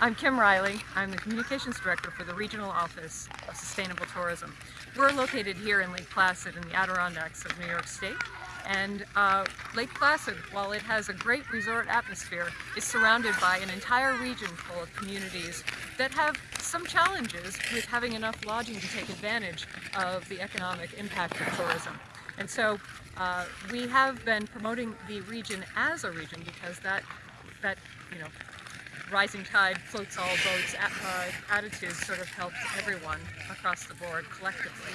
I'm Kim Riley. I'm the Communications Director for the Regional Office of Sustainable Tourism. We're located here in Lake Placid in the Adirondacks of New York State. And uh, Lake Placid, while it has a great resort atmosphere, is surrounded by an entire region full of communities that have some challenges with having enough lodging to take advantage of the economic impact of tourism. And so uh, we have been promoting the region as a region because that, that you know, rising tide floats all boats attitude sort of helps everyone across the board collectively.